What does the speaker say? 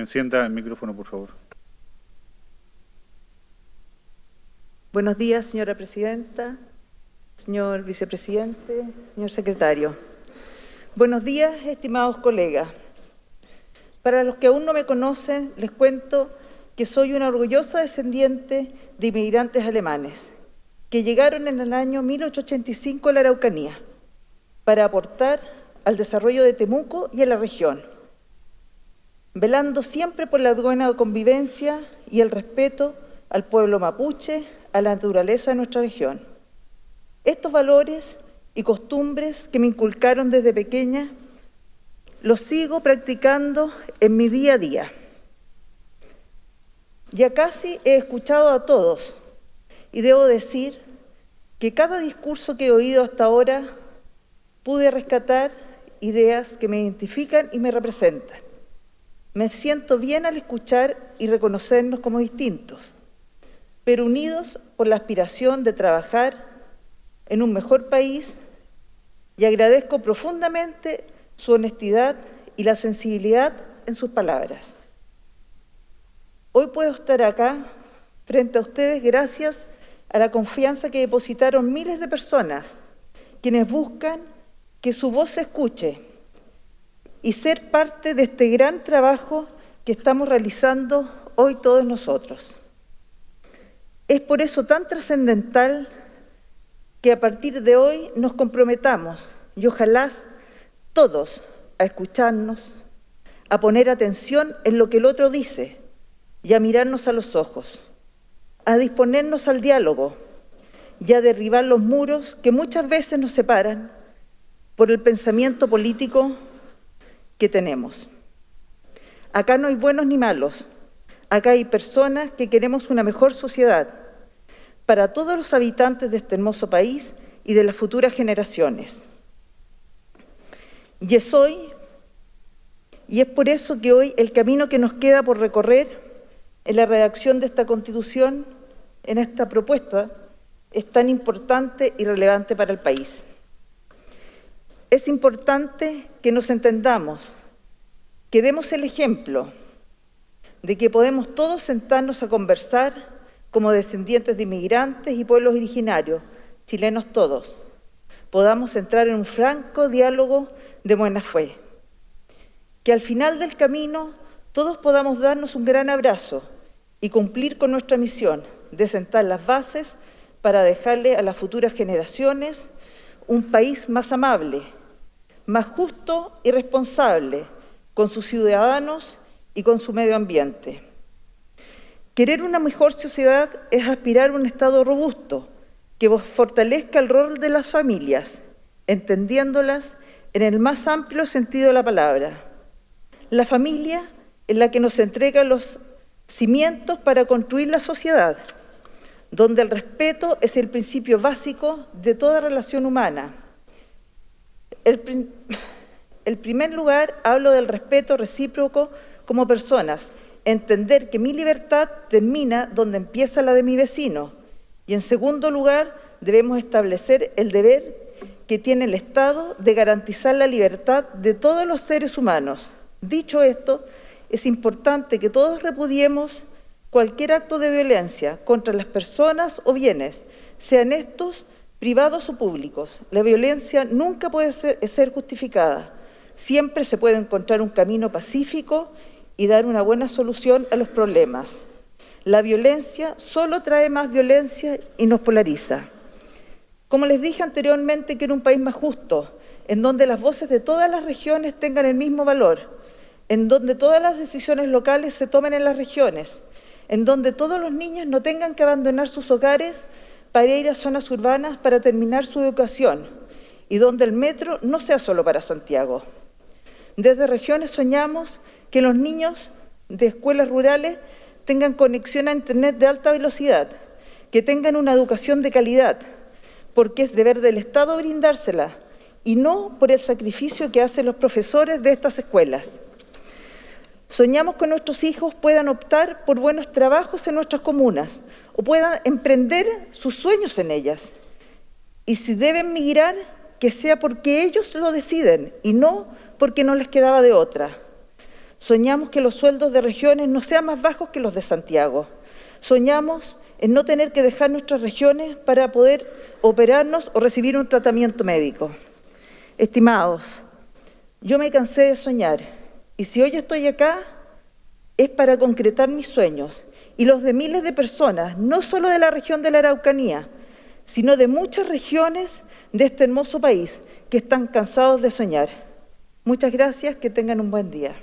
Encienda el micrófono, por favor. Buenos días, señora presidenta, señor vicepresidente, señor secretario. Buenos días, estimados colegas. Para los que aún no me conocen, les cuento que soy una orgullosa descendiente de inmigrantes alemanes que llegaron en el año 1885 a la Araucanía para aportar al desarrollo de Temuco y a la región, velando siempre por la buena convivencia y el respeto al pueblo mapuche, a la naturaleza de nuestra región. Estos valores y costumbres que me inculcaron desde pequeña los sigo practicando en mi día a día. Ya casi he escuchado a todos y debo decir que cada discurso que he oído hasta ahora pude rescatar ideas que me identifican y me representan. Me siento bien al escuchar y reconocernos como distintos, pero unidos por la aspiración de trabajar en un mejor país y agradezco profundamente su honestidad y la sensibilidad en sus palabras. Hoy puedo estar acá frente a ustedes gracias a la confianza que depositaron miles de personas, quienes buscan que su voz se escuche y ser parte de este gran trabajo que estamos realizando hoy todos nosotros. Es por eso tan trascendental que a partir de hoy nos comprometamos y ojalá todos a escucharnos, a poner atención en lo que el otro dice y a mirarnos a los ojos, a disponernos al diálogo y a derribar los muros que muchas veces nos separan por el pensamiento político que tenemos. Acá no hay buenos ni malos, acá hay personas que queremos una mejor sociedad para todos los habitantes de este hermoso país y de las futuras generaciones. Y es hoy, y es por eso que hoy el camino que nos queda por recorrer en la redacción de esta Constitución, en esta propuesta, es tan importante y relevante para el país. Es importante que nos entendamos, que demos el ejemplo de que podemos todos sentarnos a conversar como descendientes de inmigrantes y pueblos originarios, chilenos todos, podamos entrar en un franco diálogo de buena fe. Que al final del camino todos podamos darnos un gran abrazo y cumplir con nuestra misión de sentar las bases para dejarle a las futuras generaciones un país más amable, más justo y responsable con sus ciudadanos y con su medio ambiente. Querer una mejor sociedad es aspirar a un Estado robusto que fortalezca el rol de las familias, entendiéndolas en el más amplio sentido de la palabra. La familia es la que nos entrega los cimientos para construir la sociedad, donde el respeto es el principio básico de toda relación humana. En primer lugar, hablo del respeto recíproco como personas, entender que mi libertad termina donde empieza la de mi vecino. Y en segundo lugar, debemos establecer el deber que tiene el Estado de garantizar la libertad de todos los seres humanos. Dicho esto, es importante que todos repudiemos cualquier acto de violencia contra las personas o bienes, sean estos privados o públicos. La violencia nunca puede ser, justificada. Siempre se puede encontrar un camino pacífico y dar una buena solución a los problemas. La violencia solo trae más violencia y nos polariza. Como les dije anteriormente, quiero un país más justo, en donde las voces de todas las regiones tengan el mismo valor, en donde todas las decisiones locales se tomen en las regiones, en donde todos los niños no tengan que abandonar sus hogares para ir a zonas urbanas para terminar su educación y donde el metro no sea solo para Santiago. Desde regiones soñamos que los niños de escuelas rurales tengan conexión a Internet de alta velocidad, que tengan una educación de calidad, porque es deber del Estado brindársela y no por el sacrificio que hacen los profesores de estas escuelas. Soñamos que nuestros hijos puedan optar por buenos trabajos en nuestras comunas o puedan emprender sus sueños en ellas. Y si deben migrar, que sea porque ellos lo deciden y no porque no les quedaba de otra. Soñamos que los sueldos de regiones no sean más bajos que los de Santiago. Soñamos en no tener que dejar nuestras regiones para poder operarnos o recibir un tratamiento médico. Estimados, yo me cansé de soñar y si hoy estoy acá es para concretar mis sueños y los de miles de personas, no solo de la región de la Araucanía, sino de muchas regiones de este hermoso país que están cansados de soñar. Muchas gracias, que tengan un buen día.